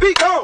be gone.